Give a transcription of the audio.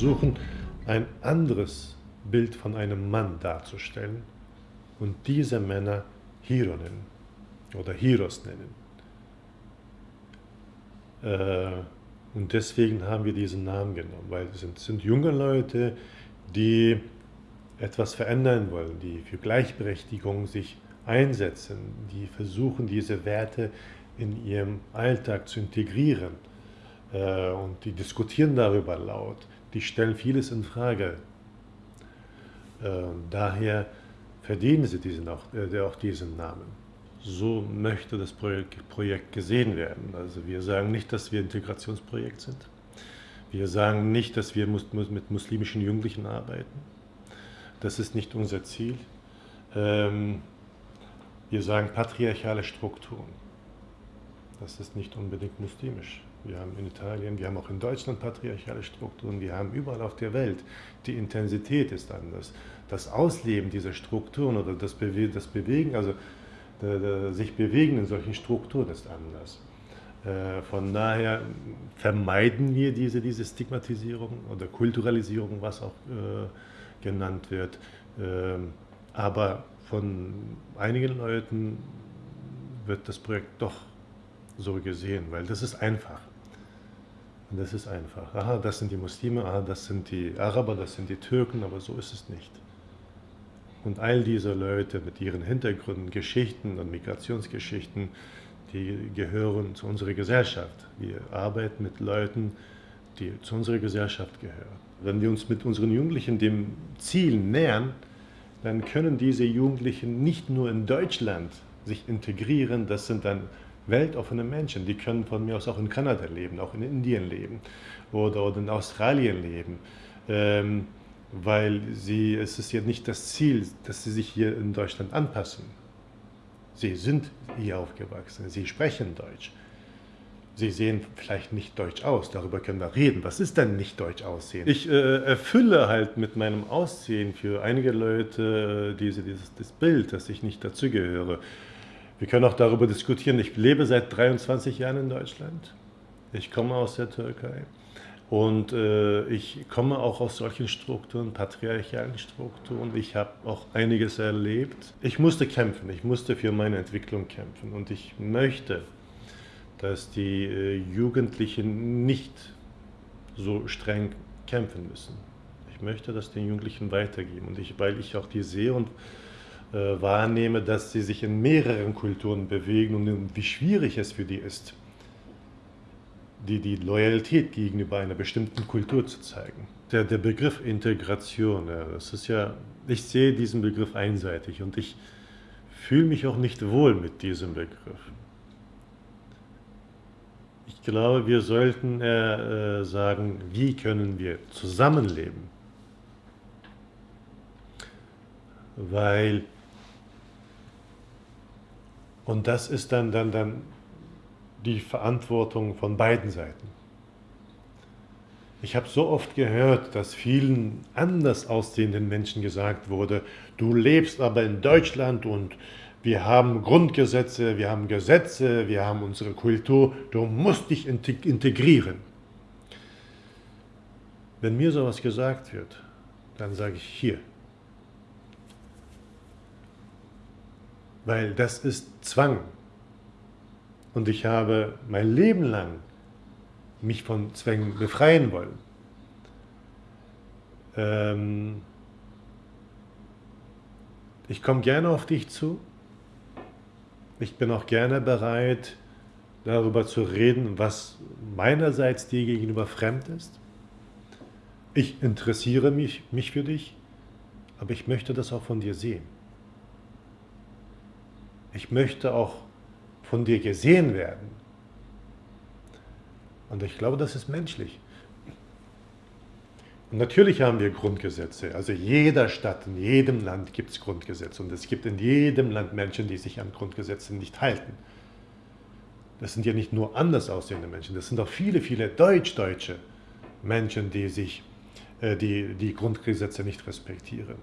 versuchen, ein anderes Bild von einem Mann darzustellen und diese Männer Hero nennen oder Heroes nennen. Äh, und deswegen haben wir diesen Namen genommen, weil es sind, sind junge Leute, die etwas verändern wollen, die für Gleichberechtigung sich einsetzen, die versuchen, diese Werte in ihrem Alltag zu integrieren. Äh, und die diskutieren darüber laut, die stellen vieles in Frage. Äh, daher verdienen sie diesen auch, äh, auch diesen Namen. So möchte das Projekt, Projekt gesehen werden. Also wir sagen nicht, dass wir Integrationsprojekt sind. Wir sagen nicht, dass wir mit muslimischen Jugendlichen arbeiten. Das ist nicht unser Ziel. Ähm, wir sagen patriarchale Strukturen. Das ist nicht unbedingt muslimisch. Wir haben in Italien, wir haben auch in Deutschland patriarchale Strukturen, wir haben überall auf der Welt. Die Intensität ist anders. Das Ausleben dieser Strukturen oder das, Bewe das Bewegen, also der, der, sich bewegen in solchen Strukturen ist anders. Äh, von daher vermeiden wir diese, diese Stigmatisierung oder Kulturalisierung, was auch äh, genannt wird. Ähm, aber von einigen Leuten wird das Projekt doch so gesehen, weil das ist einfach. Das ist einfach. Aha, das sind die Muslime, aha, das sind die Araber, das sind die Türken, aber so ist es nicht. Und all diese Leute mit ihren Hintergründen, Geschichten und Migrationsgeschichten, die gehören zu unserer Gesellschaft. Wir arbeiten mit Leuten, die zu unserer Gesellschaft gehören. Wenn wir uns mit unseren Jugendlichen dem Ziel nähern, dann können diese Jugendlichen nicht nur in Deutschland sich integrieren, das sind dann weltoffene Menschen, die können von mir aus auch in Kanada leben, auch in Indien leben oder, oder in Australien leben. Ähm, weil sie, es ist ja nicht das Ziel, dass sie sich hier in Deutschland anpassen. Sie sind hier aufgewachsen, sie sprechen Deutsch. Sie sehen vielleicht nicht deutsch aus, darüber können wir reden. Was ist denn nicht deutsch aussehen? Ich äh, erfülle halt mit meinem Aussehen für einige Leute diese, dieses das Bild, dass ich nicht dazugehöre. Wir können auch darüber diskutieren. Ich lebe seit 23 Jahren in Deutschland. Ich komme aus der Türkei. Und äh, ich komme auch aus solchen Strukturen, patriarchalen Strukturen. Ich habe auch einiges erlebt. Ich musste kämpfen, ich musste für meine Entwicklung kämpfen. Und ich möchte, dass die äh, Jugendlichen nicht so streng kämpfen müssen. Ich möchte das den Jugendlichen weitergeben. Und ich, weil ich auch die sehe und äh, wahrnehme, dass sie sich in mehreren Kulturen bewegen und wie schwierig es für die ist, die, die Loyalität gegenüber einer bestimmten Kultur zu zeigen. Der, der Begriff Integration, ja, das ist ja, ich sehe diesen Begriff einseitig und ich fühle mich auch nicht wohl mit diesem Begriff. Ich glaube, wir sollten äh, sagen, wie können wir zusammenleben? Weil und das ist dann, dann, dann die Verantwortung von beiden Seiten. Ich habe so oft gehört, dass vielen anders aussehenden Menschen gesagt wurde, du lebst aber in Deutschland und wir haben Grundgesetze, wir haben Gesetze, wir haben unsere Kultur, du musst dich integrieren. Wenn mir sowas gesagt wird, dann sage ich hier, weil das ist Zwang. Und ich habe mein Leben lang mich von Zwängen befreien wollen. Ähm ich komme gerne auf dich zu. Ich bin auch gerne bereit, darüber zu reden, was meinerseits dir gegenüber fremd ist. Ich interessiere mich, mich für dich, aber ich möchte das auch von dir sehen. Ich möchte auch von dir gesehen werden. Und ich glaube, das ist menschlich. Und natürlich haben wir Grundgesetze. Also jeder Stadt, in jedem Land gibt es Grundgesetze. Und es gibt in jedem Land Menschen, die sich an Grundgesetze nicht halten. Das sind ja nicht nur anders aussehende Menschen, das sind auch viele, viele deutsch-deutsche Menschen, die sich äh, die, die Grundgesetze nicht respektieren.